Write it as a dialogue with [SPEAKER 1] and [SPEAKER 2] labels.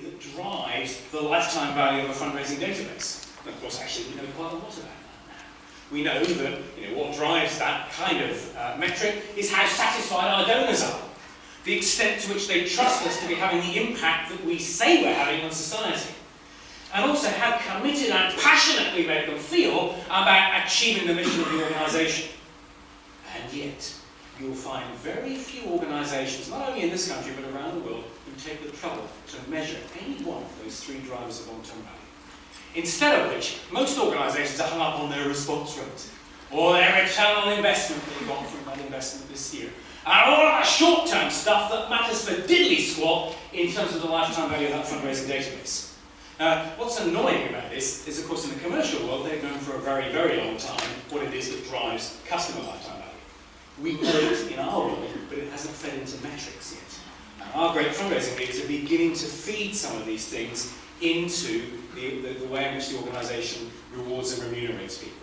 [SPEAKER 1] that drives the lifetime value of a fundraising database. And of course, actually, we know quite a lot about that now. We know that you know, what drives that kind of uh, metric is how satisfied our donors are, the extent to which they trust us to be having the impact that we say we're having on society, and also how committed and passionate we make them feel about achieving the mission of the organisation. And yet, you'll find very few organisations, not only in this country but around the world, who take the trouble to measure any one of those three drivers of long-term value. Instead of which, most organisations are hung up on their response rate, or their return on investment they got from that investment this year, and all that short-term stuff that matters for diddly squat in terms of the lifetime value of that fundraising database. Uh, what's annoying about this is, of course, in the commercial world, they've known for a very, very long time what it is that drives customer lifetime value. We know it in our world, but it hasn't fed into metrics yet. And our great fundraising leaders are beginning to feed some of these things into the, the, the way in which the organisation rewards and remunerates people.